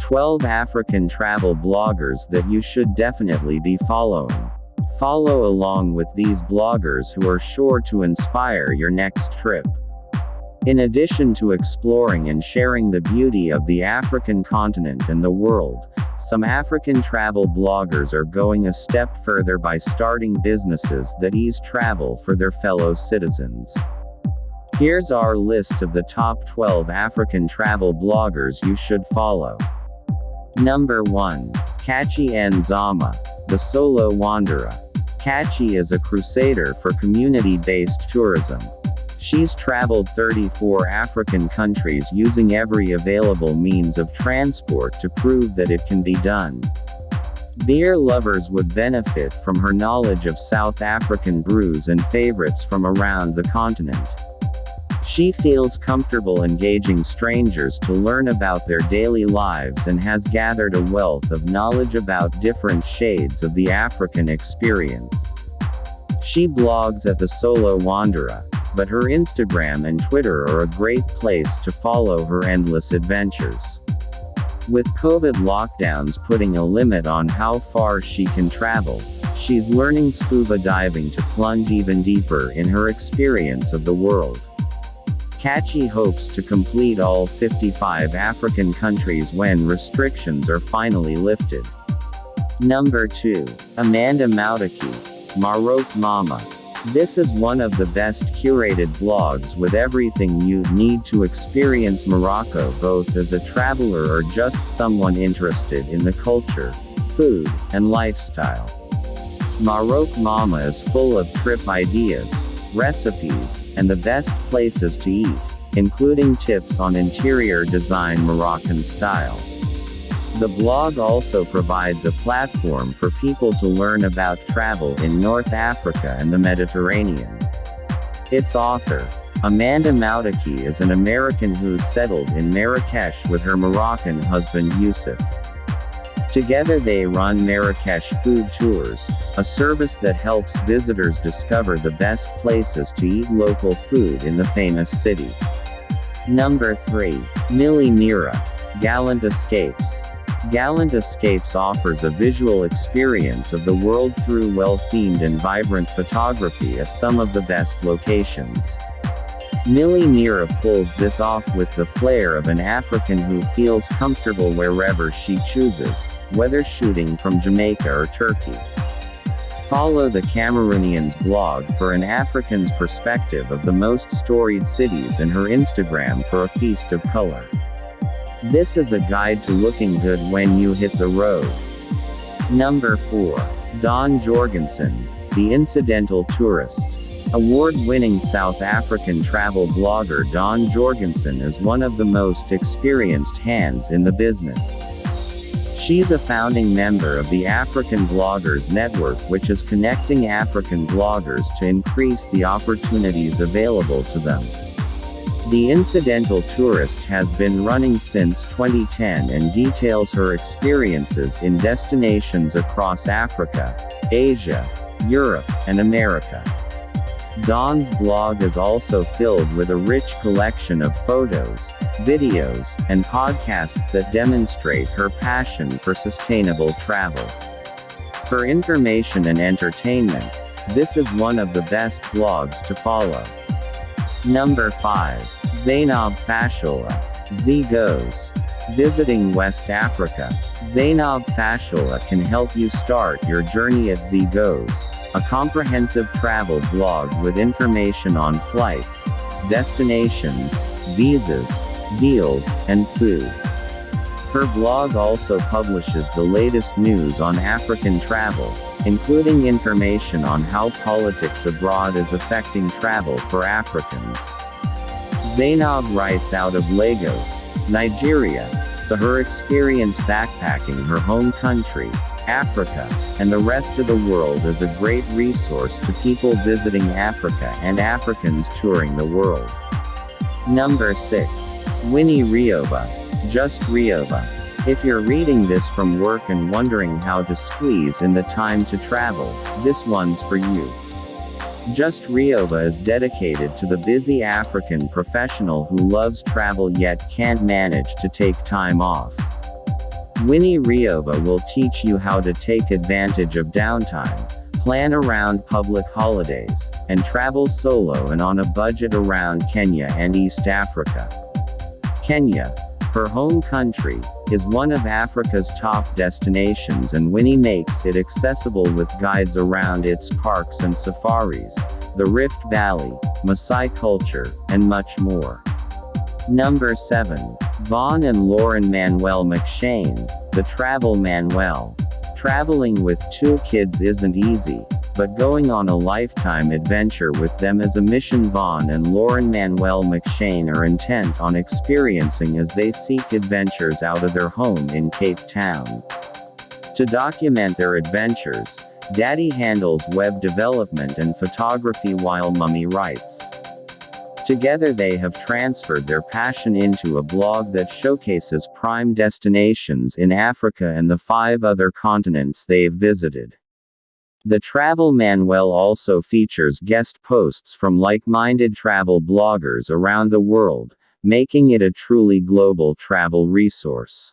12 African travel bloggers that you should definitely be following. Follow along with these bloggers who are sure to inspire your next trip. In addition to exploring and sharing the beauty of the African continent and the world, some African travel bloggers are going a step further by starting businesses that ease travel for their fellow citizens. Here's our list of the top 12 African travel bloggers you should follow. Number 1. Katchie Nzama, the Solo Wanderer. Katchie is a crusader for community-based tourism. She's traveled 34 African countries using every available means of transport to prove that it can be done. Beer lovers would benefit from her knowledge of South African brews and favorites from around the continent. She feels comfortable engaging strangers to learn about their daily lives and has gathered a wealth of knowledge about different shades of the African experience. She blogs at the Solo Wanderer, but her Instagram and Twitter are a great place to follow her endless adventures. With COVID lockdowns putting a limit on how far she can travel, she's learning scuba diving to plunge even deeper in her experience of the world. Katchie hopes to complete all 55 African countries when restrictions are finally lifted. Number 2. Amanda Mouttaki. Maroc Mama. This is one of the best curated blogs with everything you need to experience Morocco both as a traveler or just someone interested in the culture, food, and lifestyle. Maroc Mama is full of trip ideas, recipes, and the best places to eat, including tips on interior design Moroccan style. The blog also provides a platform for people to learn about travel in North Africa and the Mediterranean. Its author, Amanda Mouttaki is an American who settled in Marrakesh with her Moroccan husband Yusuf. Together they run Marrakesh Food Tours, a service that helps visitors discover the best places to eat local food in the famous city. Number 3. Millie Mira. Gallant Escapes. Gallant Escapes offers a visual experience of the world through well-themed and vibrant photography at some of the best locations. Millie Mira pulls this off with the flair of an African who feels comfortable wherever she chooses, whether shooting from Jamaica or Turkey. Follow the Cameroonian's blog for an African's perspective of the most storied cities and her Instagram for a feast of color. This is a guide to looking good when you hit the road. Number 4. Dawn Jorgensen, the incidental tourist. Award-winning South African travel blogger Dawn Jorgensen is one of the most experienced hands in the business. She's a founding member of the African Bloggers Network which is connecting African bloggers to increase the opportunities available to them. The Incidental Tourist has been running since 2010 and details her experiences in destinations across Africa, Asia, Europe, and America. Dawn's blog is also filled with a rich collection of photos, videos, and podcasts that demonstrate her passion for sustainable travel. For information and entertainment, this is one of the best blogs to follow. Number 5. Zainab Fashola. Z goes. Visiting West Africa. Zainab Fashola can help you start your journey at Z Goes, a comprehensive travel blog with information on flights, destinations, visas, deals, and food. Her blog also publishes the latest news on African travel, including information on how politics abroad is affecting travel for Africans. Zainab writes out of Lagos, Nigeria, so her experience backpacking her home country, Africa, and the rest of the world is a great resource to people visiting Africa and Africans touring the world. Number 6. Winnie Rioba. Just Rioba. If you're reading this from work and wondering how to squeeze in the time to travel, this one's for you. Just Rioba is dedicated to the busy African professional who loves travel yet can't manage to take time off. Winnie Rioba will teach you how to take advantage of downtime, plan around public holidays, and travel solo and on a budget around Kenya and East Africa. Kenya, her home country, is one of Africa's top destinations and Winnie makes it accessible with guides around its parks and safaris, the Rift Valley, Maasai culture, and much more. Number 7. Vaughn and Lauren Manuel McShane, The Travel Manuel. Traveling with two kids isn't easy, but going on a lifetime adventure with them as a mission Vaughn and Lauren Manuel McShane are intent on experiencing as they seek adventures out of their home in Cape Town. To document their adventures, Daddy handles web development and photography while Mummy writes. Together they have transferred their passion into a blog that showcases prime destinations in Africa and the five other continents they've visited. The Travel Manuel also features guest posts from like-minded travel bloggers around the world, making it a truly global travel resource.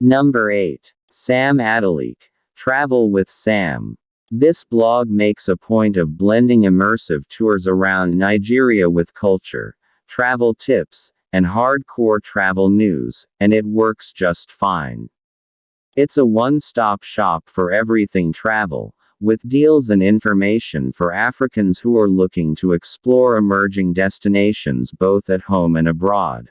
Number 8. Sam Adalik. Travel with Sam. This blog makes a point of blending immersive tours around Nigeria with culture, travel tips, and hardcore travel news, and it works just fine. It's a one stop shop for everything travel, with deals and information for Africans who are looking to explore emerging destinations both at home and abroad.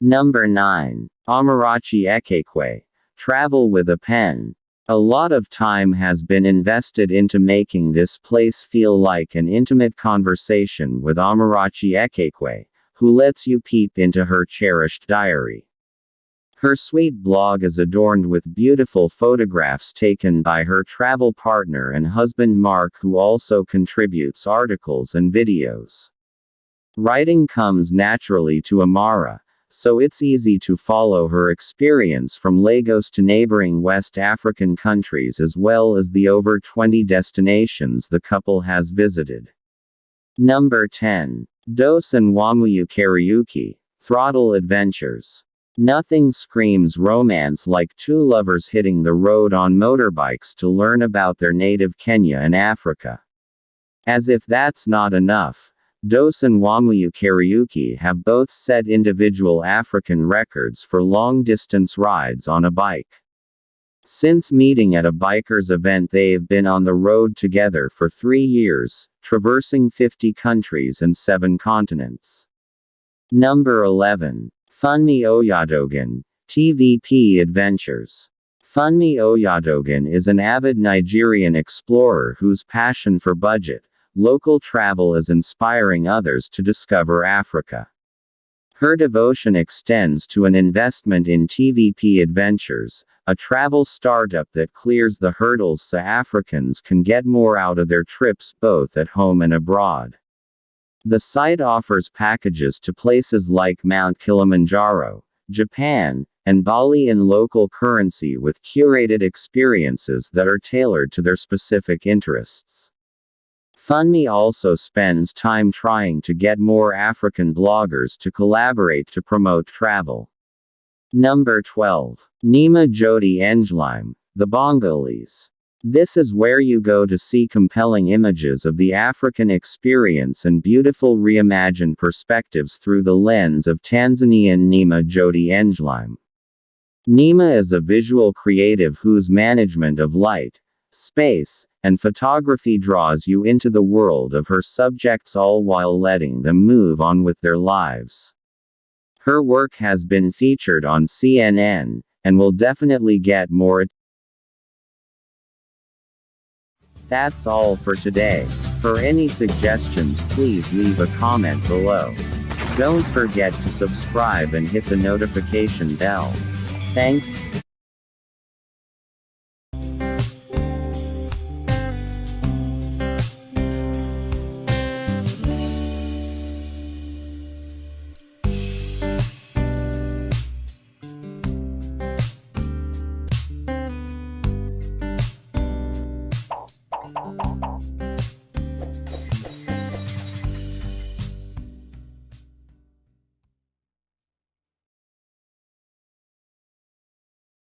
Number 9. Amarachi Ekekwe. Travel with a pen. A lot of time has been invested into making this place feel like an intimate conversation with Amarachi Ekekwe, who lets you peep into her cherished diary. Her sweet blog is adorned with beautiful photographs taken by her travel partner and husband Mark, who also contributes articles and videos. Writing comes naturally to Amara, so it's easy to follow her experience from Lagos to neighboring West African countries as well as the over 20 destinations the couple has visited. Number 10. Dose and Wamuyu Kariuki, Throttle Adventures. Nothing screams romance like two lovers hitting the road on motorbikes to learn about their native Kenya and Africa. As if that's not enough, Dos and Wamuyu Kariuki have both set individual African records for long distance rides on a bike. Since meeting at a bikers event, they've been on the road together for three years, traversing 50 countries and seven continents. Number 11. Funmi Oyatogun, TVP Adventures. Funmi Oyatogun is an avid Nigerian explorer whose passion for budget, local travel is inspiring others to discover Africa. Her devotion extends to an investment in TVP Adventures, a travel startup that clears the hurdles so Africans can get more out of their trips both at home and abroad. The site offers packages to places like Mount Kilimanjaro, Japan, and Bali in local currency with curated experiences that are tailored to their specific interests. Funmi also spends time trying to get more African bloggers to collaborate to promote travel. Number 12. Nima Jodi Enjlime, The Bongolese. This is where you go to see compelling images of the African experience and beautiful reimagined perspectives through the lens of Tanzanian Nima Jodi Enjlime. Nima is a visual creative whose management of light, space, and photography draws you into the world of her subjects all while letting them move on with their lives. Her work has been featured on CNN, and will definitely get more. That's all for today. For any suggestions, please leave a comment below. Don't forget to subscribe and hit the notification bell. Thanks.